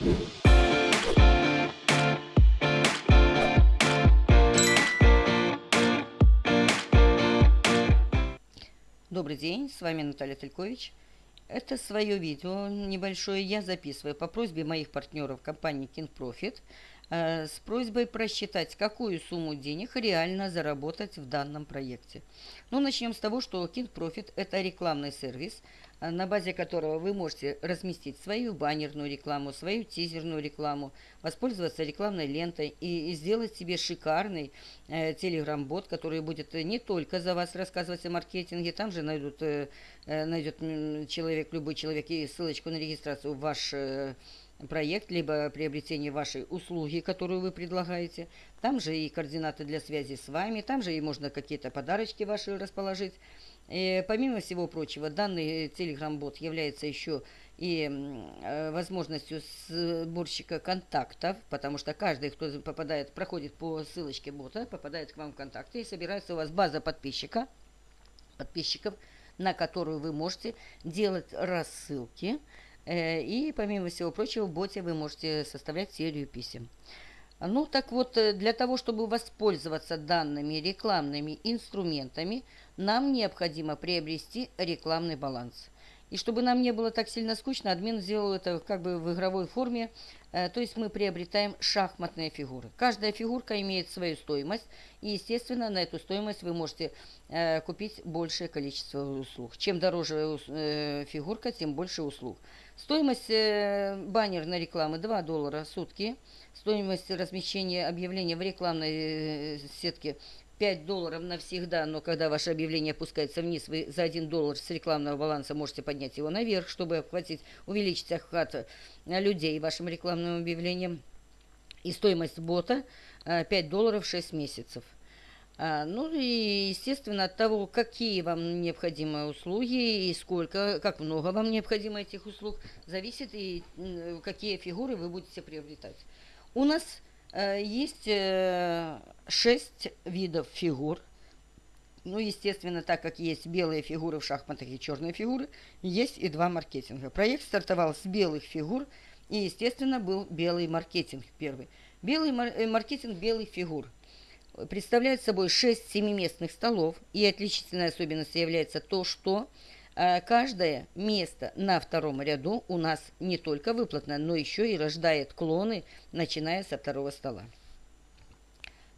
Добрый день, с вами Наталья Телькович. Это свое видео небольшое я записываю по просьбе моих партнеров компании King Profit с просьбой просчитать, какую сумму денег реально заработать в данном проекте. Ну, начнем с того, что King Profit – это рекламный сервис, э, на базе которого вы можете разместить свою баннерную рекламу, свою тизерную рекламу, воспользоваться рекламной лентой и, и сделать себе шикарный э, телеграм-бот, который будет не только за вас рассказывать о маркетинге, там же найдут, э, э найдет человек, любой человек и ссылочку на регистрацию в ваш э, проект, либо приобретение вашей услуги, которую вы предлагаете. Там же и координаты для связи с вами, там же и можно какие-то подарочки ваши расположить. И, помимо всего прочего, данный Telegram-бот является еще и э, возможностью сборщика контактов, потому что каждый, кто попадает, проходит по ссылочке бота, попадает к вам в контакты и собирается у вас база подписчика, подписчиков, на которую вы можете делать рассылки. Э, и, помимо всего прочего, в боте вы можете составлять серию писем. Ну, так вот, э, для того, чтобы воспользоваться данными рекламными инструментами, нам необходимо приобрести рекламный баланс. И чтобы нам не было так сильно скучно, админ сделал это как бы в игровой форме. Э, то есть мы приобретаем шахматные фигуры. Каждая фигурка имеет свою стоимость. И, естественно, на эту стоимость вы можете э, купить большее количество услуг. Чем дороже э, фигурка, тем больше услуг. Стоимость баннерной рекламы 2 доллара в сутки. Стоимость размещения объявления в рекламной сетке 5 долларов навсегда, но когда ваше объявление опускается вниз, вы за 1 доллар с рекламного баланса можете поднять его наверх, чтобы охватить, увеличить охват э, людей вашим рекламным объявлением. И стоимость бота 5 э, долларов 6 месяцев. А, ну и, естественно, от того, какие вам необходимы услуги и сколько, как много вам необходимо этих услуг, зависит и какие фигуры вы будете приобретать. У нас Э, есть э, шесть видов фигур. Ну, естественно, так как есть белые фигуры в шахматах и черные фигуры, есть и два маркетинга. Проект стартовал с белых фигур, и, естественно, был белый маркетинг первый. Белый мар э, маркетинг белых фигур представляет собой 6 семиместных столов, и отличительной особенностью является то, что Э, каждое место на втором ряду у нас не только выплатно, но еще и рождает клоны, начиная со второго стола.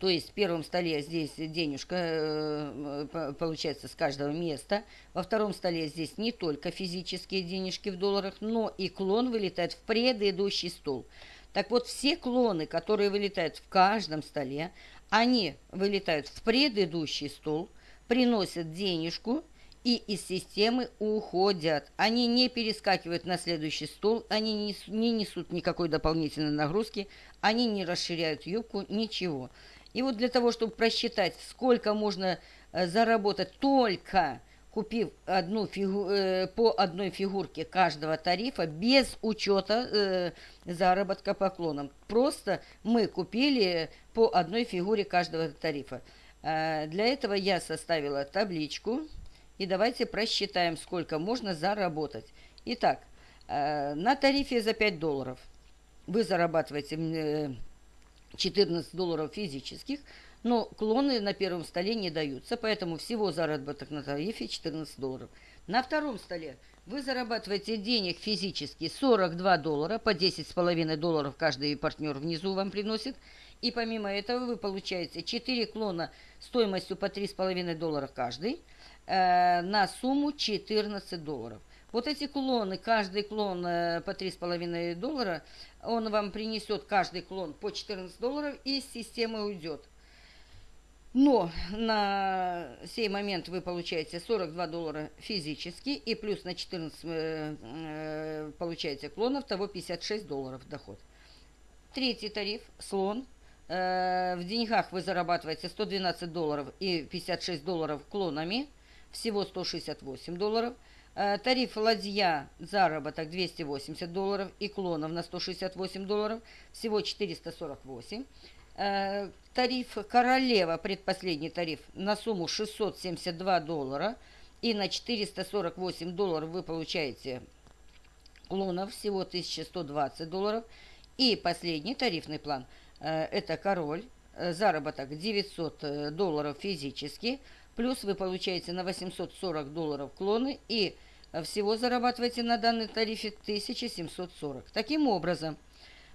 То есть в первом столе здесь денежка э, получается с каждого места. Во втором столе здесь не только физические денежки в долларах, но и клон вылетает в предыдущий стол. Так вот, все клоны, которые вылетают в каждом столе, они вылетают в предыдущий стол, приносят денежку – и из системы уходят. Они не перескакивают на следующий стол, они не, не несут никакой дополнительной нагрузки, они не расширяют юбку, ничего. И вот для того, чтобы просчитать, сколько можно э, заработать только купив одну фигу, э, по одной фигурке каждого тарифа без учета э, заработка поклоном. Просто мы купили по одной фигуре каждого тарифа. Э, для этого я составила табличку. И давайте просчитаем, сколько можно заработать. Итак, э, на тарифе за 5 долларов вы зарабатываете 14 долларов физических, но клоны на первом столе не даются, поэтому всего заработок на тарифе 14 долларов. На втором столе вы зарабатываете денег физически 42 доллара, по 10,5 долларов каждый партнер внизу вам приносит. И помимо этого вы получаете 4 клона стоимостью по 3,5 доллара каждый – э, на сумму 14 долларов. Вот эти клоны, каждый клон э, по 3,5 доллара, он вам принесет каждый клон по 14 долларов и из системы уйдет. Но на сей момент вы получаете 42 доллара физически и плюс на 14 э, э, получаете клонов, того 56 долларов доход. Третий тариф, слон. В деньгах вы зарабатываете 112 долларов и 56 долларов клонами – всего 168 долларов. Э, тариф ладья заработок 280 долларов и клонов на 168 долларов, всего 448. Э, тариф королева, предпоследний тариф, на сумму 672 доллара и на 448 долларов вы получаете клонов всего 1120 долларов. И последний тарифный план э, – это король, заработок 900 э, долларов физически, плюс вы получаете на 840 долларов клоны и всего зарабатываете на данной тарифе 1740. Таким образом,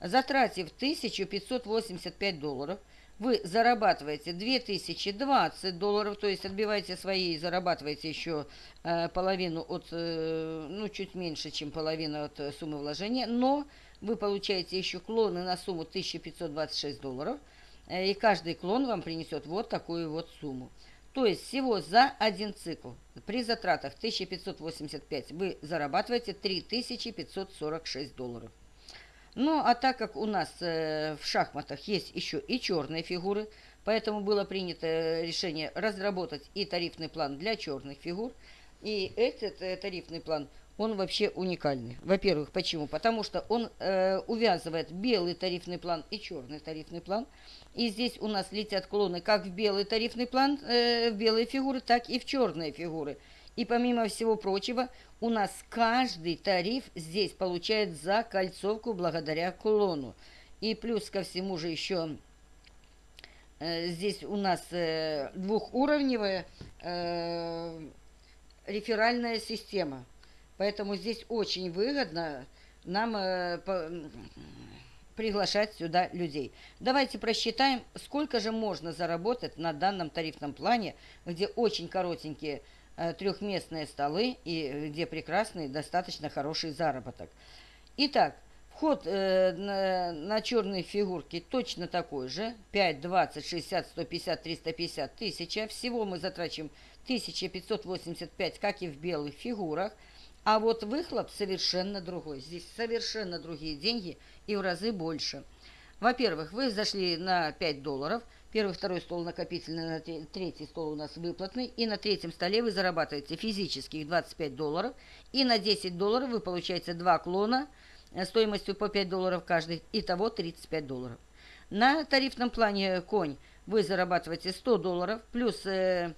затратив 1585 долларов, вы зарабатываете 2020 долларов, то есть отбиваете свои и зарабатываете еще э, половину от, э, ну, чуть меньше, чем половина от э, суммы вложения, но вы получаете еще клоны на сумму 1526 долларов, э, и каждый клон вам принесет вот такую вот сумму. То есть всего за один цикл при затратах 1585 вы зарабатываете 3546 долларов. Ну, а так как у нас э, в шахматах есть еще и черные фигуры, поэтому было принято решение разработать и тарифный план для черных фигур. И этот э, тарифный план, он вообще уникальный. Во-первых, почему? Потому что он э, увязывает белый тарифный план и черный тарифный план. И здесь у нас летят клоны как в белый тарифный план, э, в белые фигуры, так и в черные фигуры. И помимо всего прочего, у нас каждый тариф здесь получает закольцовку благодаря клону. И плюс ко всему же еще э, здесь у нас э, двухуровневая э, реферальная система. Поэтому здесь очень выгодно нам э, по, приглашать сюда людей. Давайте просчитаем, сколько же можно заработать на данном тарифном плане, где очень коротенькие Э, трехместные столы и где прекрасный, достаточно хороший заработок. Итак, вход э, на, на черные фигурки точно такой же. 5, 20, 60, 150, 350, 1000. Всего мы затрачиваем 1585, как и в белых фигурах. А вот выхлоп совершенно другой. Здесь совершенно другие деньги и в разы больше. Во-первых, вы зашли на 5 долларов – Первый, второй стол накопительный, на третий стол у нас выплатный. И на третьем столе вы зарабатываете физических 25 долларов. И на 10 долларов вы получаете два клона э, стоимостью по 5 долларов каждый. Итого 35 долларов. На тарифном плане конь вы зарабатываете 100 долларов. Плюс э,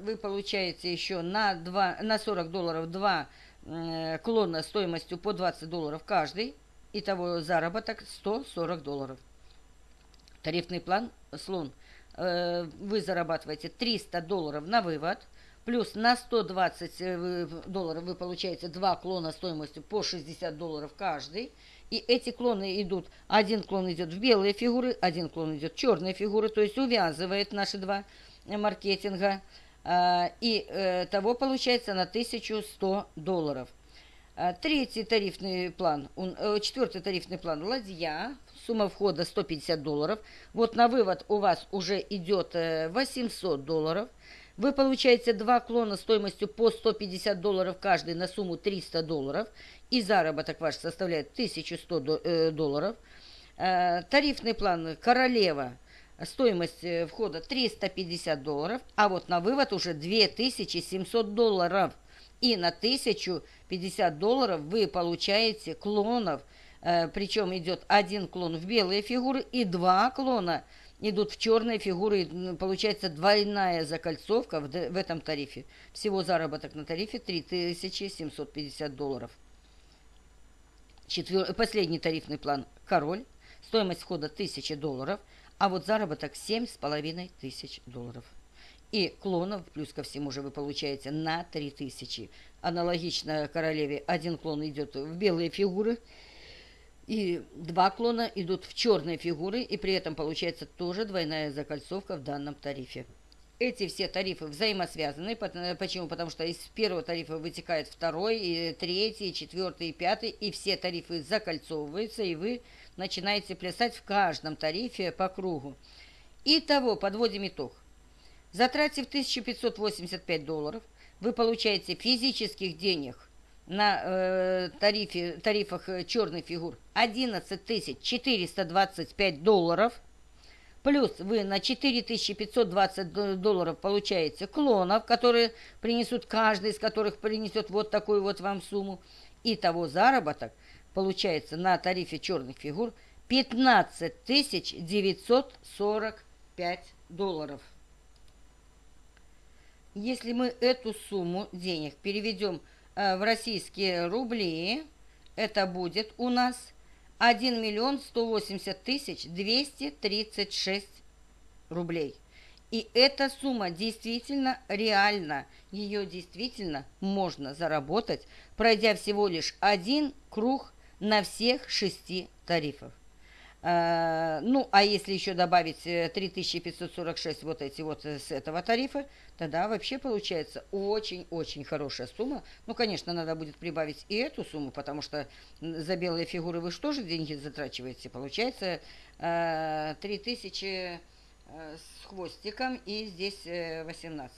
вы получаете еще на, 2, на 40 долларов два э, клона стоимостью по 20 долларов каждый. Итого заработок 140 долларов. Тарифный план «Слон». Э, вы зарабатываете 300 долларов на вывод, плюс на 120 э, долларов вы получаете два клона стоимостью по 60 долларов каждый. И эти клоны идут, один клон идет в белые фигуры, один клон идет в черные фигуры, то есть увязывает наши два маркетинга. Э, и того получается на 1100 долларов. Третий тарифный план, четвертый тарифный план «Ладья» Сумма входа 150 долларов. Вот на вывод у вас уже идет 800 э, долларов. Вы получаете два клона стоимостью по 150 долларов каждый на сумму 300 долларов. И заработок ваш составляет 1100 э, долларов. Э, тарифный план «Королева» стоимость входа 350 долларов, а вот на вывод уже 2700 долларов. И на 1050 долларов вы получаете клонов – Э, причем идет один клон в белые фигуры и два клона идут в черные фигуры. Получается двойная закольцовка в, этом тарифе. Всего заработок на тарифе 3750 долларов. Четвер... Последний тарифный план «Король». Стоимость входа 1000 долларов, а вот заработок 7,5 тысяч долларов. И клонов, плюс ко всему же вы получаете на 3000. Аналогично королеве один клон идет в белые фигуры – и два клона идут в черные фигуры, и при этом получается тоже двойная закольцовка в данном тарифе. Эти все тарифы взаимосвязаны. Почему? Потому что из первого тарифа вытекает второй, и третий, и четвертый, и пятый, и все тарифы закольцовываются, и вы начинаете плясать в каждом тарифе по кругу. Итого, подводим итог. Затратив 1585 долларов, вы получаете физических денег на э, тарифе, тарифах э, черных фигур 11 425 долларов. Плюс вы на 4520 долларов получаете клонов, которые принесут, каждый из которых принесет вот такую вот вам сумму. И того заработок получается на тарифе черных фигур 15 945 долларов. Если мы эту сумму денег переведем Э, в российские рубли, это будет у нас 1 миллион 180 тысяч 236 рублей. И эта сумма действительно реальна. Ее действительно можно заработать, пройдя всего лишь один круг на всех шести тарифах. Э, ну, а если еще добавить 3546 э, вот эти вот э, с этого тарифа, тогда вообще получается очень-очень хорошая сумма. Ну, конечно, надо будет прибавить и эту сумму, потому что за белые фигуры вы же деньги затрачиваете? Получается 3000 с хвостиком и здесь 18.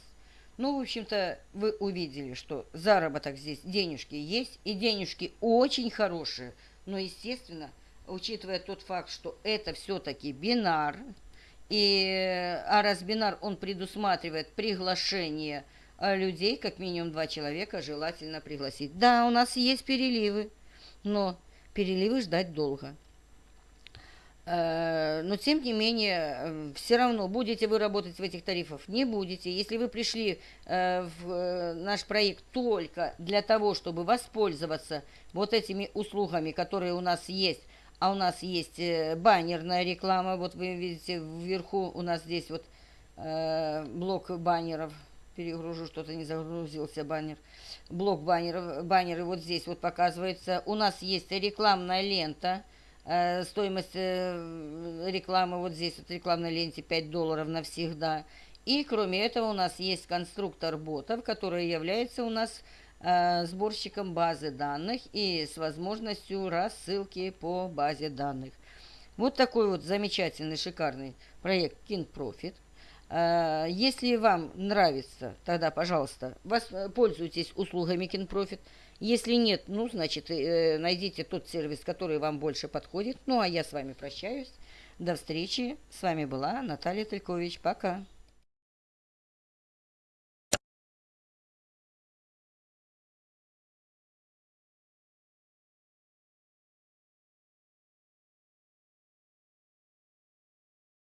Ну, в общем-то, вы увидели, что заработок здесь, денежки есть, и денежки очень хорошие, но, естественно, учитывая тот факт, что это все-таки бинар, и, а раз бинар, он предусматривает приглашение э, людей, как минимум два человека, желательно пригласить. Да, у нас есть переливы, но переливы ждать долго. Э, но тем не менее, э, все равно будете вы работать в этих тарифах, не будете. Если вы пришли в наш проект только для того, чтобы воспользоваться вот этими услугами, которые у нас есть, а у нас есть э, баннерная реклама. Вот вы видите, вверху у нас здесь вот э, блок баннеров. Перегружу, что-то не загрузился баннер. Блок баннеров. Баннеры вот здесь вот показывается. У нас есть рекламная лента. Э, стоимость э, рекламы вот здесь вот рекламной ленте 5 долларов навсегда. И кроме этого у нас есть конструктор ботов, который является у нас сборщиком базы данных и с возможностью рассылки по базе данных. Вот такой вот замечательный, шикарный проект KinProfit. Э, если вам нравится, тогда, пожалуйста, пользуйтесь услугами KinProfit. Если нет, ну, значит, э, найдите тот сервис, который вам больше подходит. Ну, а я с вами прощаюсь. До встречи. С вами была Наталья Телькович. Пока.